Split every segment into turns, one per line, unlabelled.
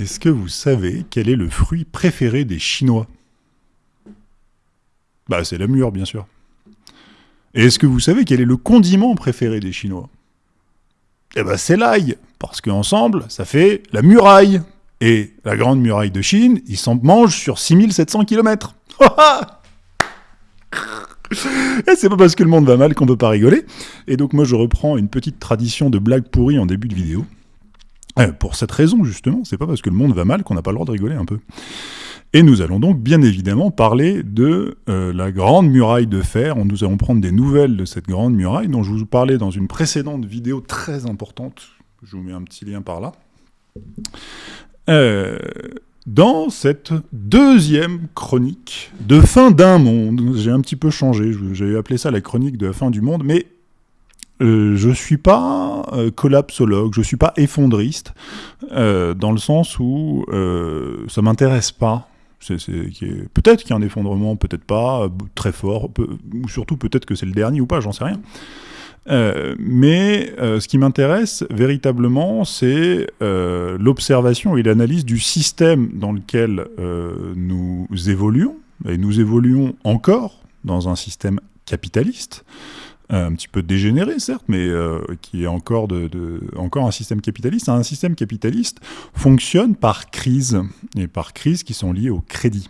Est-ce que vous savez quel est le fruit préféré des Chinois? Bah, c'est la mûre, bien sûr. Et est-ce que vous savez quel est le condiment préféré des Chinois? Eh ben, c'est l'ail, parce qu'ensemble, ça fait la muraille. Et la grande muraille de Chine, ils s'en mangent sur 6700 km. Et c'est pas parce que le monde va mal qu'on peut pas rigoler. Et donc moi je reprends une petite tradition de blague pourrie en début de vidéo. Euh, pour cette raison justement, c'est pas parce que le monde va mal qu'on n'a pas le droit de rigoler un peu. Et nous allons donc bien évidemment parler de euh, la grande muraille de fer. Nous allons prendre des nouvelles de cette grande muraille dont je vous parlais dans une précédente vidéo très importante. Je vous mets un petit lien par là. Euh, dans cette deuxième chronique de fin d'un monde. J'ai un petit peu changé, j'ai appelé ça la chronique de fin du monde, mais euh, je suis pas euh, collapsologue, je suis pas effondriste, euh, dans le sens où euh, ça m'intéresse pas. Peut-être qu'il y a un effondrement, peut-être pas, très fort, ou surtout peut-être que c'est le dernier ou pas, j'en sais rien. Mais ce qui m'intéresse véritablement, c'est l'observation et l'analyse du système dans lequel nous évoluons, et nous évoluons encore dans un système capitaliste, un petit peu dégénéré certes, mais qui est encore, un système capitaliste. Un système capitaliste fonctionne par crise, et par crises qui sont liées au crédit.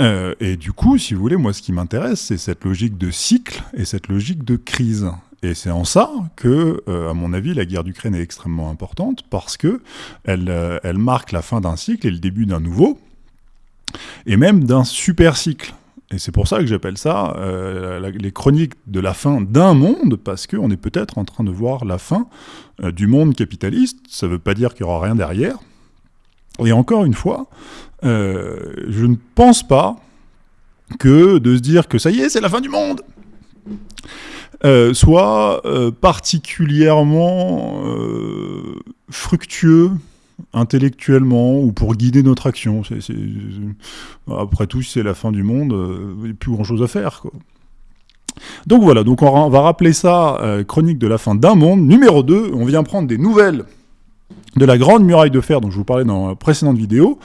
Euh, et du coup, si vous voulez, moi, ce qui m'intéresse, c'est cette logique de cycle et cette logique de crise. Et c'est en ça que, euh, à mon avis, la guerre d'Ukraine est extrêmement importante parce que elle, euh, elle marque la fin d'un cycle et le début d'un nouveau, et même d'un super cycle. Et c'est pour ça que j'appelle ça les chroniques de la fin d'un monde, parce qu'on est peut-être en train de voir la fin du monde capitaliste. Ça ne veut pas dire qu'il n'y aura rien derrière. Et encore une fois, euh, je ne pense pas que de se dire que ça y est, c'est la fin du monde, euh, soit euh, particulièrement fructueux intellectuellement ou pour guider notre action. Après tout, c'est la fin du monde, il n'y a plus grand-chose à faire. Donc voilà, on va rappeler ça Chronique de la fin d'un monde. Numéro 2, on vient prendre des nouvelles de la grande muraille de fer dont je vous parlais dans la précédente vidéo,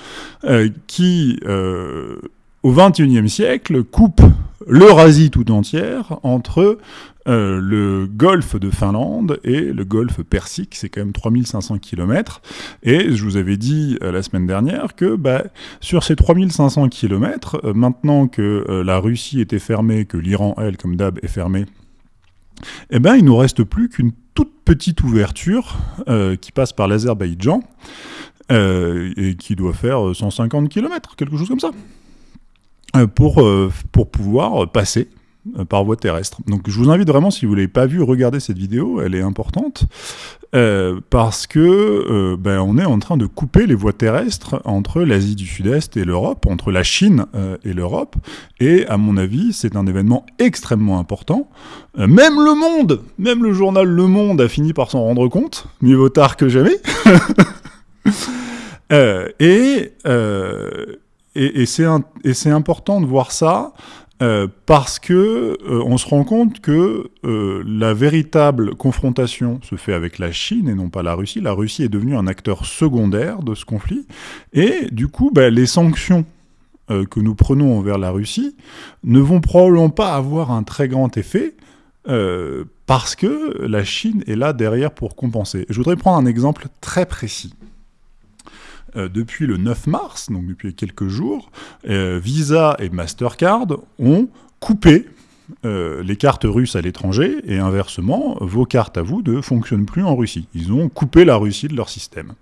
euh, qui, euh, au XXIe siècle, coupe l'Eurasie tout entière entre euh, le golfe de Finlande et le golfe Persique, c'est quand même 3500 km. Et je vous avais dit la semaine dernière que bah, sur ces 3500 km, maintenant que la Russie était fermée, que l'Iran, elle, comme d'hab, est fermée, eh ben, il nous reste plus qu'une toute petite ouverture euh, qui passe par l'Azerbaïdjan euh, et qui doit faire 150 km, quelque chose comme ça, euh, pour, pour pouvoir passer euh, par voie terrestre. Donc je vous invite vraiment, si vous ne l'avez pas vu, regarder cette vidéo, elle est importante, euh, parce que euh, ben, on est en train de couper les voies terrestres entre l'Asie du Sud-Est et l'Europe, entre la Chine et l'Europe, et à mon avis, c'est un événement extrêmement important. même le Monde, même le journal Le Monde a fini par s'en rendre compte, mieux vaut tard que jamais. et, et, et c'est important de voir ça euh, parce que euh, on se rend compte que euh, la véritable confrontation se fait avec la Chine et non pas la Russie. La Russie est devenue un acteur secondaire de ce conflit, et du coup, bah, les sanctions que nous prenons envers la Russie ne vont probablement pas avoir un très grand effet, parce que la Chine est là derrière pour compenser. Je voudrais prendre un exemple très précis. Euh, depuis le 9 mars, donc depuis quelques jours, euh, Visa et Mastercard ont coupé euh, les cartes russes à l'étranger, et inversement, vos cartes à vous ne fonctionnent plus en Russie. Ils ont coupé la Russie de leur système.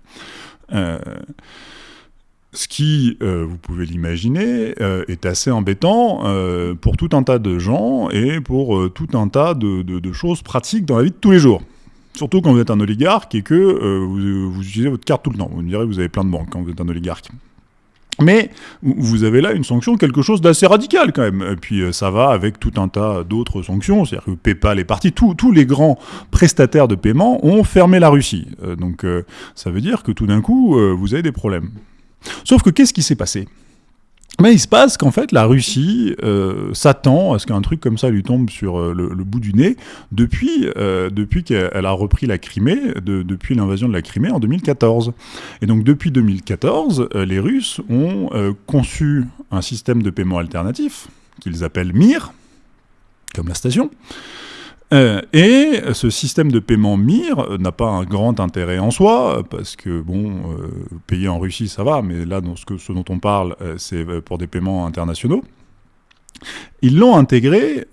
ce qui, vous pouvez l'imaginer, est assez embêtant pour tout un tas de gens et pour tout un tas de choses pratiques dans la vie de tous les jours. Surtout quand vous êtes un oligarque et que euh, vous, utilisez votre carte tout le temps. Vous me direz, vous avez plein de banques quand vous êtes un oligarque. Mais vous avez là une sanction, quelque chose d'assez radical quand même. Et puis euh, ça va avec tout un tas d'autres sanctions, c'est-à-dire que PayPal est parti, tous les grands prestataires de paiement ont fermé la Russie. Euh, donc ça veut dire que tout d'un coup, vous avez des problèmes. Sauf que qu'est-ce qui s'est passé? Mais il se passe qu'en fait, la Russie euh, s'attend à ce qu'un truc comme ça lui tombe sur euh, le, bout du nez depuis, euh, depuis qu'elle a repris la Crimée, depuis l'invasion de la Crimée en 2014. Et donc depuis 2014, les Russes ont conçu un système de paiement alternatif qu'ils appellent MIR, comme la station, euh, et ce système de paiement MIR n'a pas un grand intérêt en soi, parce que, bon, euh, payer en Russie, ça va, mais là, dans ce, que, ce dont on parle, euh, c'est pour des paiements internationaux. Ils l'ont intégré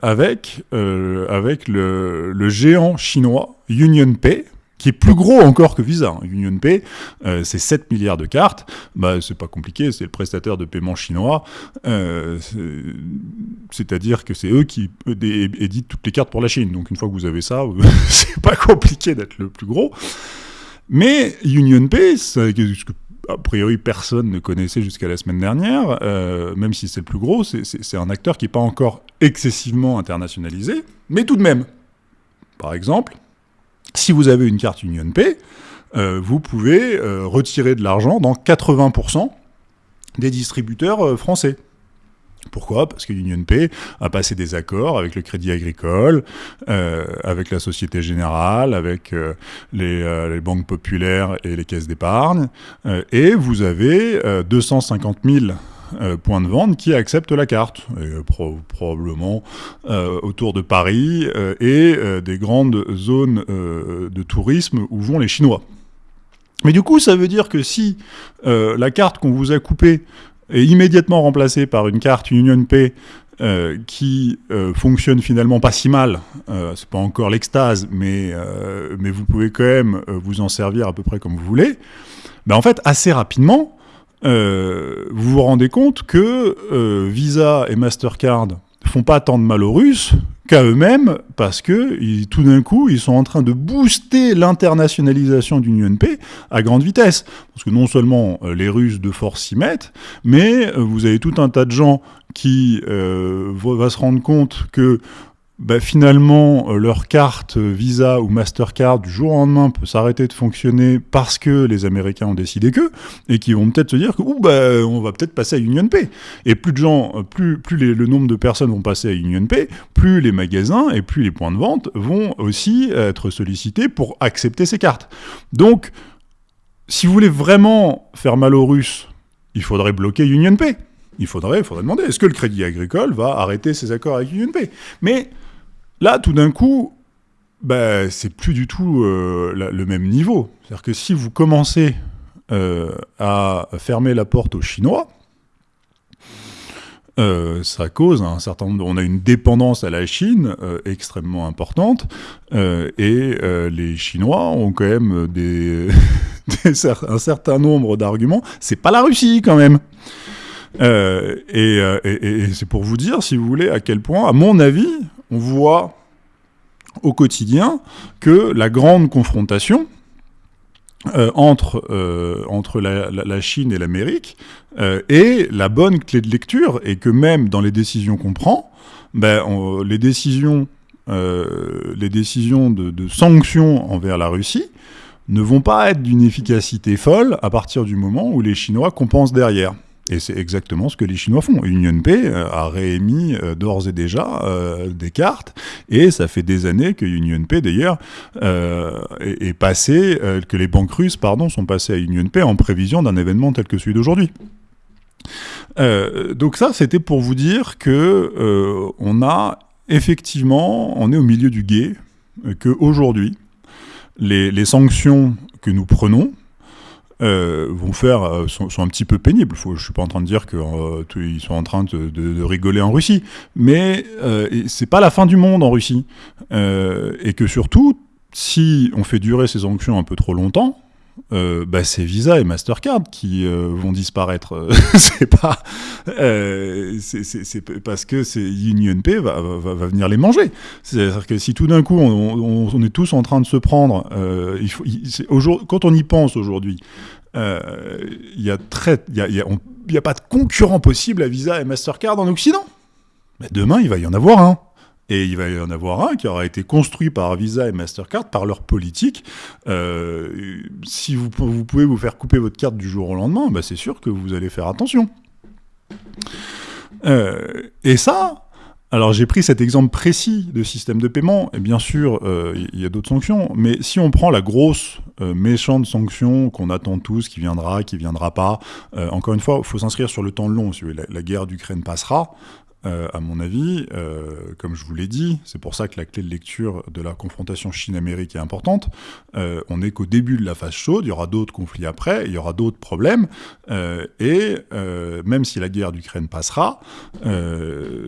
avec, avec le, le, géant chinois UnionPay, qui est plus gros encore que Visa. UnionPay, euh, c'est 7 milliards de cartes. Bah, c'est pas compliqué, c'est le prestataire de paiement chinois. Euh, c'est-à-dire que c'est eux qui éditent toutes les cartes pour la Chine. Donc une fois que vous avez ça, c'est pas compliqué d'être le plus gros. Mais UnionPay, ce que a priori personne ne connaissait jusqu'à la semaine dernière, euh, même si c'est le plus gros, c'est un acteur qui n'est pas encore excessivement internationalisé, mais tout de même. Par exemple, si vous avez une carte UnionPay, euh, vous pouvez euh, retirer de l'argent dans 80% des distributeurs euh, français. Pourquoi? Parce que UnionPay a passé des accords avec le Crédit Agricole, avec la Société Générale, avec les, les, banques populaires et les caisses d'épargne, et vous avez 250 000 euh, points de vente qui acceptent la carte, euh, probablement euh, autour de Paris et des grandes zones de tourisme où vont les Chinois. Mais du coup, ça veut dire que si la carte qu'on vous a coupée est immédiatement remplacée par une carte UnionPay euh, qui fonctionne finalement pas si mal. C'est pas encore l'extase, mais, mais vous pouvez quand même vous en servir à peu près comme vous voulez. Ben en fait, assez rapidement, euh, vous vous rendez compte que euh, Visa et Mastercard font pas tant de mal aux Russes qu'à eux-mêmes, parce que tout d'un coup, ils sont en train de booster l'internationalisation d'une UNP à grande vitesse. Parce que non seulement euh, les Russes de force s'y mettent, mais vous avez tout un tas de gens qui euh, vont se rendre compte que bah, finalement, euh, leur carte Visa ou Mastercard du jour au lendemain peut s'arrêter de fonctionner parce que les Américains ont décidé que, et qui vont peut-être se dire que, bah, on va peut-être passer à UnionPay. Et plus de gens, euh, plus, le nombre de personnes vont passer à UnionPay, plus les magasins et plus les points de vente vont aussi être sollicités pour accepter ces cartes. Donc, si vous voulez vraiment faire mal aux Russes, il faudrait bloquer UnionPay. Il faudrait, il faudrait demander, est-ce que le Crédit Agricole va arrêter ses accords avec UnionPay Mais Là, tout d'un coup, bah, c'est plus du tout euh, le même niveau. C'est-à-dire que si vous commencez euh, à fermer la porte aux Chinois, euh, ça cause un certain nombre. On a une dépendance à la Chine extrêmement importante, et les Chinois ont quand même des, un certain nombre d'arguments. C'est pas la Russie quand même. et c'est pour vous dire, si vous voulez, à quel point, à mon avis, on voit au quotidien que la grande confrontation euh, entre, euh, la, Chine et l'Amérique euh, est la bonne clé de lecture et que même dans les décisions qu'on prend, ben, les décisions, de, sanctions envers la Russie ne vont pas être d'une efficacité folle à partir du moment où les Chinois compensent derrière. Et c'est exactement ce que les Chinois font. UnionPay euh, a réémis euh, d'ores et déjà euh, des cartes, et ça fait des années que UnionPay, d'ailleurs, est, passé, que les banques russes, pardon, sont passées à UnionPay en prévision d'un événement tel que celui d'aujourd'hui. donc ça, c'était pour vous dire que on a effectivement, on est au milieu du guet, que aujourd'hui, les, les sanctions que nous prenons, euh, vont faire euh, sont, un petit peu pénibles. Faut, je suis pas en train de dire qu'ils euh, sont en train de, rigoler en Russie, mais c'est pas la fin du monde en Russie, et que surtout, si on fait durer ces sanctions un peu trop longtemps, bah, c'est Visa et Mastercard qui vont disparaître. c'est pas, c'est parce que UnionPay va, va, venir les manger. C'est-à-dire que si tout d'un coup on, on, est tous en train de se prendre, faut, quand on y pense aujourd'hui, il y a y y a, pas de concurrent possible à Visa et Mastercard en Occident. Mais demain, il va y en avoir un. Et il va y en avoir un qui aura été construit par Visa et Mastercard, par leur politique. Euh, si vous, vous, pouvez vous faire couper votre carte du jour au lendemain, bah c'est sûr que vous allez faire attention. et ça, alors j'ai pris cet exemple précis de système de paiement, et bien sûr, euh, il y a d'autres sanctions, mais si on prend la grosse euh, méchante sanction qu'on attend tous, qui viendra, qui viendra pas, euh, encore une fois, il faut s'inscrire sur le temps long. Si la, la guerre d'Ukraine passera, euh, à mon avis, euh, comme je vous l'ai dit, c'est pour ça que la clé de lecture de la confrontation Chine-Amérique est importante. Euh, on n'est qu'au début de la phase chaude, il y aura d'autres conflits après, il y aura d'autres problèmes, et même si la guerre d'Ukraine passera, les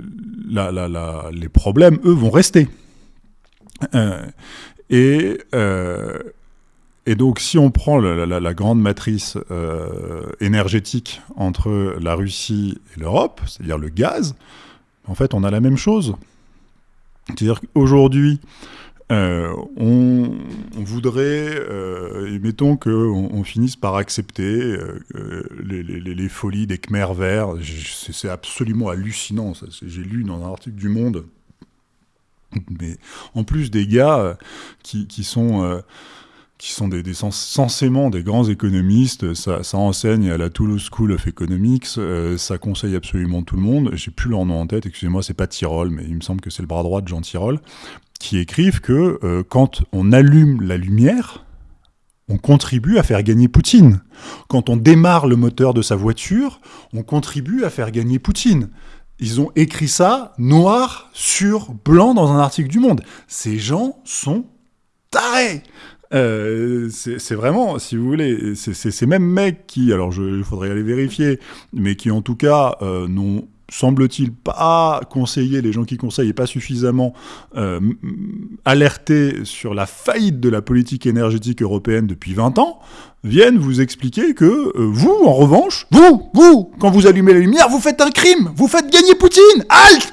problèmes, eux, vont rester. et et donc, si on prend la, grande matrice euh, énergétique entre la Russie et l'Europe, c'est-à-dire le gaz, en fait, on a la même chose. C'est-à-dire qu'aujourd'hui, euh, on, voudrait, euh, mettons qu'on on finisse par accepter les, folies des Khmer verts. C'est absolument hallucinant. J'ai lu dans un article du Monde. Mais en plus des gars qui sont qui sont des, censément des grands économistes. Ça, enseigne à la Toulouse School of Economics. Euh, ça conseille absolument tout le monde. J'ai plus leur nom en tête. Excusez-moi, c'est pas Tyrol, mais il me semble que c'est le bras droit de Jean Tyrol, qui écrivent que euh, quand on allume la lumière, on contribue à faire gagner Poutine. Quand on démarre le moteur de sa voiture, on contribue à faire gagner Poutine. Ils ont écrit ça noir sur blanc dans un article du Monde. Ces gens sont tarés. Euh, c'est vraiment, si vous voulez, c'est ces mêmes mecs qui, alors il faudrait aller vérifier, mais qui en tout cas euh, n'ont semble-t-il pas conseillé, les gens qui conseillent et pas suffisamment euh, alertés sur la faillite de la politique énergétique européenne depuis 20 ans, viennent vous expliquer que euh, vous, en revanche, vous, vous, quand vous allumez la lumière, vous faites un crime, vous faites gagner Poutine, halt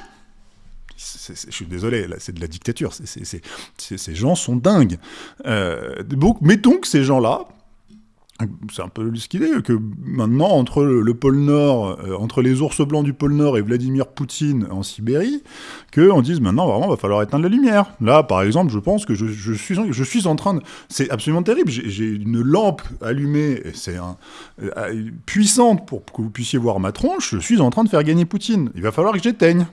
je suis désolé, c'est de la dictature. ces gens sont dingues. Euh, donc, mettons que ces gens-là, c'est un peu ce qu'il est, que maintenant, entre le, pôle Nord, euh, entre les ours blancs du pôle Nord et Vladimir Poutine en Sibérie, qu'on dise maintenant, vraiment, il va falloir éteindre la lumière. Là, par exemple, je pense que je, suis, en train de... C'est absolument terrible. J'ai une lampe allumée, c'est euh, puissante pour que vous puissiez voir ma tronche. Je suis en train de faire gagner Poutine. Il va falloir que j'éteigne.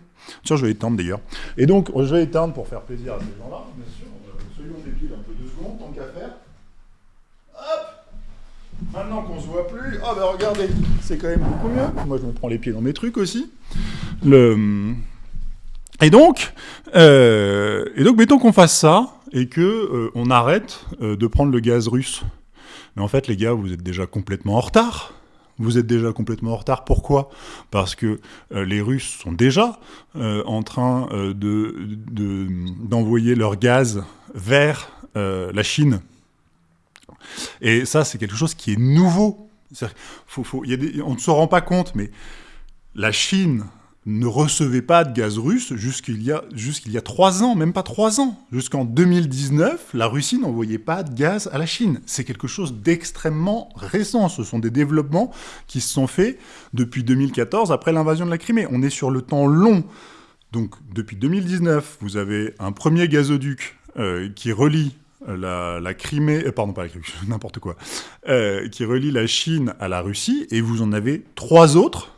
Je vais éteindre d'ailleurs. Et donc, je vais éteindre pour faire plaisir à ces gens-là, bien sûr. Soyons débiles un peu deux secondes, tant qu'à faire. Hop Maintenant qu'on se voit plus, oh ben regardez, c'est quand même beaucoup mieux. Moi, je me prends les pieds dans mes trucs aussi. Le... Et donc, euh, et donc, mettons qu'on fasse ça et que euh, on arrête euh, de prendre le gaz russe. Mais en fait, les gars, vous êtes déjà complètement en retard vous êtes déjà complètement en retard. Pourquoi? Parce que euh, les Russes sont déjà euh, en train euh, d'envoyer leur gaz vers la Chine. Et ça, c'est quelque chose qui est nouveau. On ne se rend pas compte, mais la Chine ne recevait pas de gaz russe jusqu'il y, y a trois ans, même pas trois ans. Jusqu'en 2019, la Russie n'envoyait pas de gaz à la Chine. C'est quelque chose d'extrêmement récent. Ce sont des développements qui se sont faits depuis 2014, après l'invasion de la Crimée. On est sur le temps long. Donc depuis 2019, vous avez un premier gazoduc euh, qui relie la, Crimée, euh, pardon pas la Crimée, n'importe quoi, euh, qui relie la Chine à la Russie, et vous en avez trois autres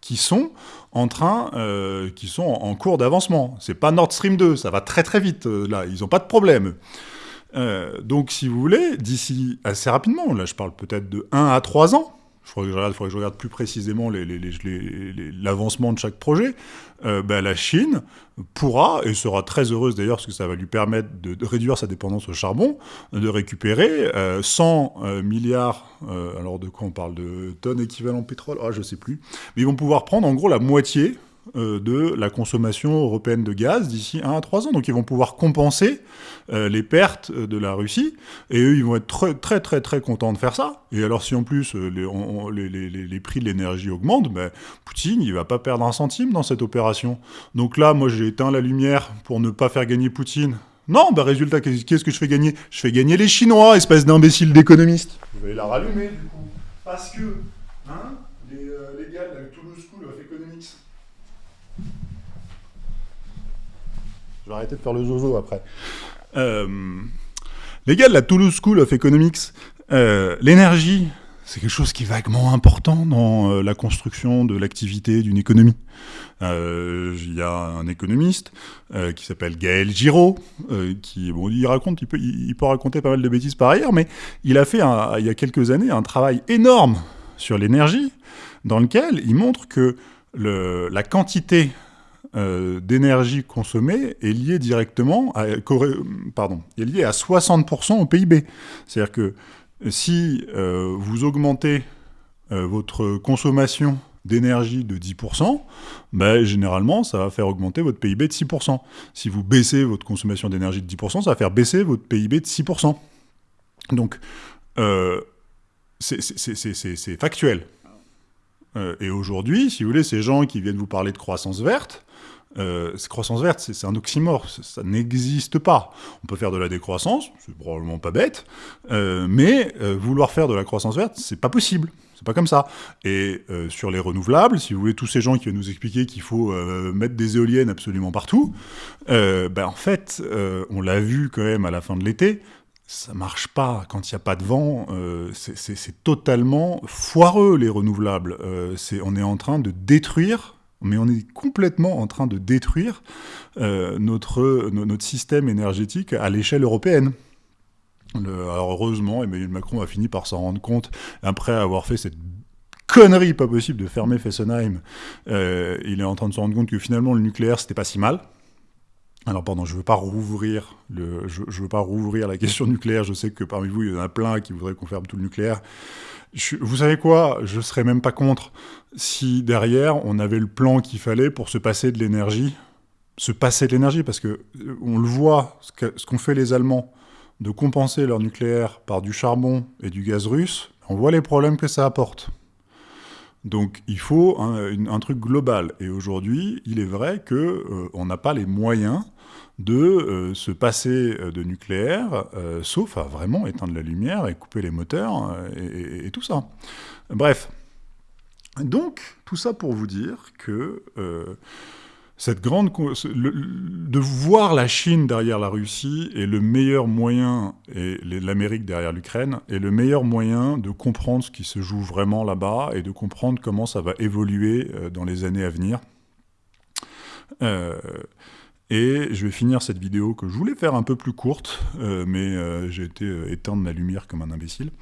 qui sont en train, euh, qui sont en, cours d'avancement. C'est pas Nord Stream 2, ça va très très vite euh, là, ils n'ont pas de problème. Euh, donc si vous voulez, d'ici assez rapidement, là je parle peut-être de 1 à 3 ans, il faudrait, que je regarde plus précisément l'avancement de chaque projet, euh, ben, la Chine pourra, et sera très heureuse d'ailleurs, parce que ça va lui permettre de, réduire sa dépendance au charbon, de récupérer 100 euh, euh, milliards, alors de quoi on parle De tonnes équivalent pétrole? Ah, je sais plus. Mais ils vont pouvoir prendre en gros la moitié de la consommation européenne de gaz d'ici 1 à 3 ans. Donc ils vont pouvoir compenser euh, les pertes de la Russie, et eux, ils vont être très très très très contents de faire ça. Et alors si en plus euh, les, les, prix de l'énergie augmentent, ben, Poutine, il va pas perdre un centime dans cette opération. Donc là, moi j'ai éteint la lumière pour ne pas faire gagner Poutine. Non, bah résultat, qu'est-ce que je fais gagner? Je fais gagner les Chinois, espèce d'imbécile d'économiste. Vous vais la rallumer, du coup. Parce que, hein, les, les gars de Toulouse School of Economics, Je vais arrêter de faire le zozo après. Euh, les gars de la Toulouse School of Economics, euh, l'énergie, c'est quelque chose qui est vaguement important dans euh, la construction de l'activité d'une économie. Euh, il y a un économiste qui s'appelle Gaël Giraud, qui bon, il raconte, il, peut raconter pas mal de bêtises par ailleurs, mais il a fait il y a quelques années un travail énorme sur l'énergie, dans lequel il montre que la quantité d'énergie consommée est liée directement à, pardon, est liée à 60% au PIB. C'est-à-dire que si euh, vous augmentez euh, votre consommation d'énergie de 10%, ben, généralement, ça va faire augmenter votre PIB de 6%. Si vous baissez votre consommation d'énergie de 10%, ça va faire baisser votre PIB de 6%. Donc, euh, c'est factuel. Et aujourd'hui, si vous voulez, ces gens qui viennent vous parler de croissance verte, euh, croissance verte, c'est un oxymore, ça, n'existe pas. On peut faire de la décroissance, c'est probablement pas bête, euh, mais euh, vouloir faire de la croissance verte, c'est pas possible. C'est pas comme ça. Et euh, sur les renouvelables, si vous voulez, tous ces gens qui viennent nous expliquer qu'il faut mettre des éoliennes absolument partout, ben en fait, on l'a vu quand même à la fin de l'été, ça marche pas quand il n'y a pas de vent. c'est totalement foireux les renouvelables. on est en train de détruire mais on est complètement en train de détruire euh, notre, notre système énergétique à l'échelle européenne. alors heureusement, Emmanuel Macron a fini par s'en rendre compte après avoir fait cette connerie pas possible de fermer Fessenheim. Euh, il est en train de se rendre compte que finalement le nucléaire c'était pas si mal. Alors pardon, je veux pas rouvrir le, je, veux pas rouvrir la question nucléaire. Je sais que parmi vous il y en a plein qui voudraient qu'on ferme tout le nucléaire vous savez quoi? Je serais même pas contre si derrière on avait le plan qu'il fallait pour se passer de l'énergie, se passer de l'énergie, parce que euh, on le voit, ce qu'ont fait les Allemands, de compenser leur nucléaire par du charbon et du gaz russe, on voit les problèmes que ça apporte. Donc il faut un, truc global. Et aujourd'hui, il est vrai qu'on euh, n'a pas les moyens de euh, se passer euh, de nucléaire, euh, sauf à vraiment éteindre la lumière et couper les moteurs et, tout ça. Bref. Donc, tout ça pour vous dire que cette grande de voir la Chine derrière la Russie est le meilleur moyen et l'Amérique derrière l'Ukraine est le meilleur moyen de comprendre ce qui se joue vraiment là-bas et de comprendre comment ça va évoluer dans les années à venir. Et je vais finir cette vidéo que je voulais faire un peu plus courte, euh, mais euh, j'ai été euh, éteindre ma lumière comme un imbécile.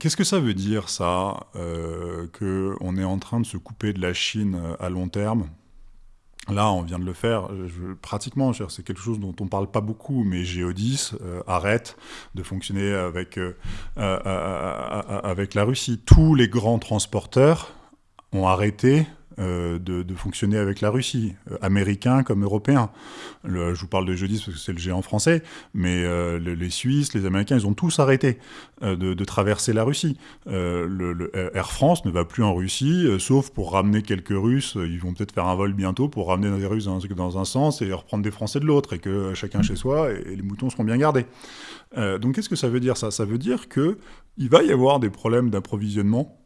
Qu'est-ce que ça veut dire, ça, qu'on est en train de se couper de la Chine à long terme? Là, on vient de le faire, pratiquement, c'est quelque chose dont on ne parle pas beaucoup, mais Géodis arrête de fonctionner avec, avec la Russie. Tous les grands transporteurs ont arrêté euh, de, fonctionner avec la Russie, euh, américains comme européens. je vous parle de jeudi parce que c'est le géant français, mais euh, les Suisses, les Américains, ils ont tous arrêté de, traverser la Russie. Air France ne va plus en Russie, sauf pour ramener quelques Russes. Ils vont peut-être faire un vol bientôt pour ramener des Russes dans, dans, un sens et reprendre des Français de l'autre, et que chacun chez soi, et, les moutons seront bien gardés. donc qu'est-ce que ça veut dire ça? Ça veut dire qu'il va y avoir des problèmes d'approvisionnement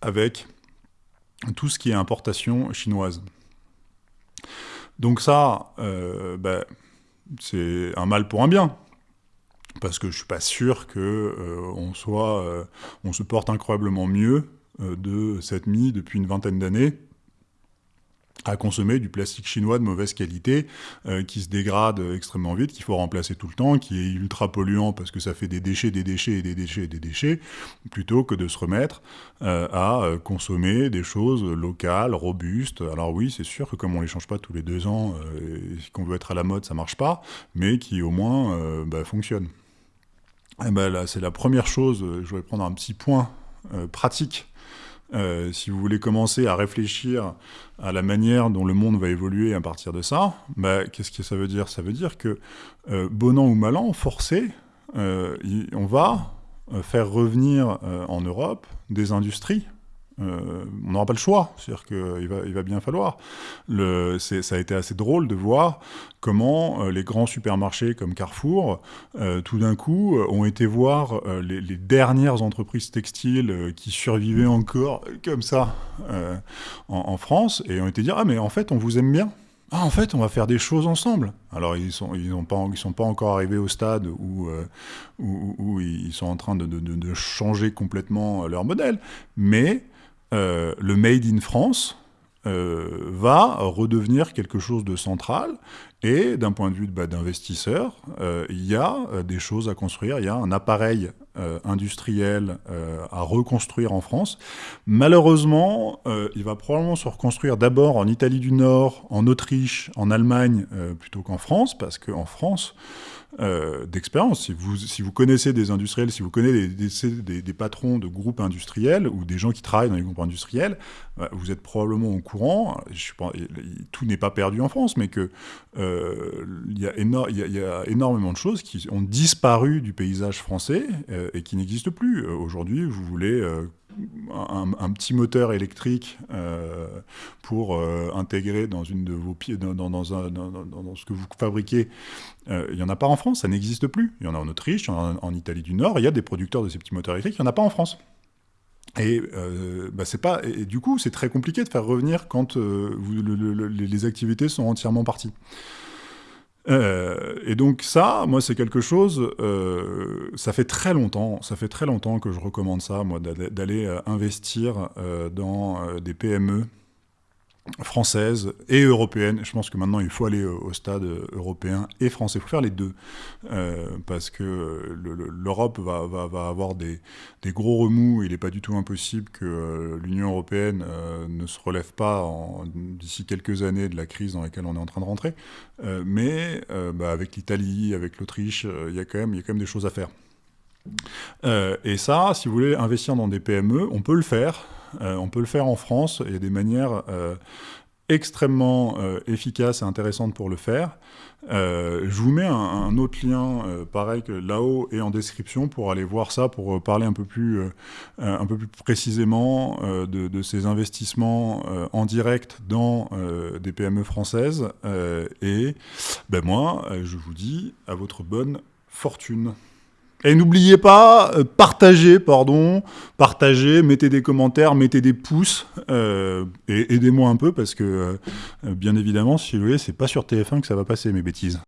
avec tout ce qui est importation chinoise. Donc ça, euh, ben, c'est un mal pour un bien. Parce que je suis pas sûr que euh, euh, on se porte incroyablement mieux de cette mise depuis une vingtaine d'années à consommer du plastique chinois de mauvaise qualité euh, qui se dégrade extrêmement vite, qu'il faut remplacer tout le temps, qui est ultra polluant parce que ça fait des déchets, des déchets et des déchets et des déchets, plutôt que de se remettre euh, à euh, consommer des choses locales, robustes. Alors oui, c'est sûr que comme on les change pas tous les deux ans, qu'on veut être à la mode, ça marche pas, mais qui au moins bah, fonctionnent. Et eh ben c'est la première chose, je vais prendre un petit point pratique euh, si vous voulez commencer à réfléchir à la manière dont le monde va évoluer à partir de ça, bah, qu'est-ce que ça veut dire? Ça veut dire que, euh, bon an ou mal an, forcé, euh, on va faire revenir en Europe des industries euh, on n'aura pas le choix, c'est-à-dire qu'il va, il va bien falloir. Ça a été assez drôle de voir comment euh, les grands supermarchés comme Carrefour, euh, tout d'un coup, ont été voir les, dernières entreprises textiles qui survivaient encore comme ça en, France, et ont été dire « Ah mais en fait, on vous aime bien ». ah, en fait, on va faire des choses ensemble. Alors, ils sont, ils pas, sont pas encore arrivés au stade où, ils sont en train de, de, changer complètement leur modèle, mais le Made in France, euh, va redevenir quelque chose de central. Et d'un point de vue bah, d'investisseur, euh, il y a euh, des choses à construire, il y a un appareil industriel à reconstruire en France. Malheureusement, il va probablement se reconstruire d'abord en Italie du Nord, en Autriche, en Allemagne, plutôt qu'en France, parce qu'en France, euh, d'expérience. Si vous, si vous connaissez des industriels, si vous connaissez des, patrons de groupes industriels ou des gens qui travaillent dans les groupes industriels, euh, vous êtes probablement au courant, tout n'est pas perdu en France, mais qu'il euh, y, a y, a énormément de choses qui ont disparu du paysage français et qui n'existent plus. Aujourd'hui, vous voulez un, petit moteur électrique euh, pour euh, intégrer dans une de vos pieds, dans, ce que vous fabriquez, euh, il n'y en a pas en France, ça n'existe plus. Il y en a en Autriche, il en en, Italie du Nord, il y a des producteurs de ces petits moteurs électriques, il n'y en a pas en France. Et, bah, c'est pas, et, du coup, c'est très compliqué de faire revenir quand les activités sont entièrement parties. Euh, et donc ça, moi, c'est quelque chose, euh, ça fait très longtemps, ça fait très longtemps que je recommande ça, moi, d'aller euh, investir dans des PME française et européenne. Je pense que maintenant, il faut aller au stade européen et français. Il faut faire les deux. Euh, parce que l'Europe va, avoir des, gros remous. Il n'est pas du tout impossible que euh, l'Union européenne euh, ne se relève pas d'ici quelques années de la crise dans laquelle on est en train de rentrer. mais bah, avec l'Italie, avec l'Autriche, il y a quand même des choses à faire. et ça, si vous voulez investir dans des PME, on peut le faire. Euh, on peut le faire en France, il y a des manières euh, extrêmement euh, efficaces et intéressantes pour le faire. je vous mets un, autre lien, pareil là-haut et en description, pour aller voir ça, pour parler un peu plus, un peu plus précisément de, ces investissements en direct dans des PME françaises. et ben moi, je vous dis à votre bonne fortune. Et n'oubliez pas, euh, partagez, pardon, partagez, mettez des commentaires, mettez des pouces, euh, et aidez-moi un peu, parce que, euh, bien évidemment, si vous voulez, c'est pas sur TF1 que ça va passer, mes bêtises.